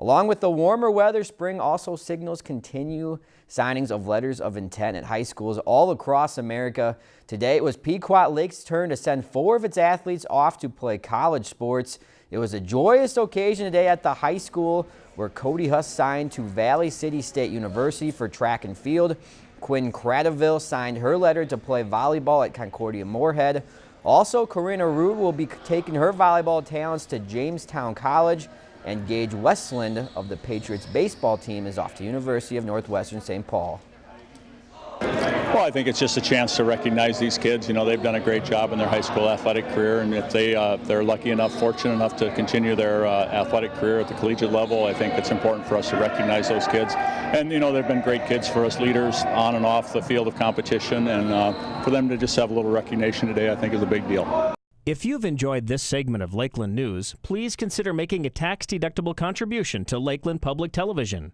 Along with the warmer weather, spring also signals continue signings of letters of intent at high schools all across America. Today it was Pequot Lake's turn to send four of its athletes off to play college sports. It was a joyous occasion today at the high school where Cody Huss signed to Valley City State University for track and field. Quinn Cradaville signed her letter to play volleyball at Concordia Moorhead. Also, Corinna Rude will be taking her volleyball talents to Jamestown College. And Gage Westland of the Patriots baseball team is off to University of Northwestern St. Paul. Well, I think it's just a chance to recognize these kids. You know, they've done a great job in their high school athletic career, and if they uh, they're lucky enough, fortunate enough to continue their uh, athletic career at the collegiate level, I think it's important for us to recognize those kids. And you know, they've been great kids for us leaders on and off the field of competition, and uh, for them to just have a little recognition today, I think is a big deal. If you've enjoyed this segment of Lakeland News, please consider making a tax-deductible contribution to Lakeland Public Television.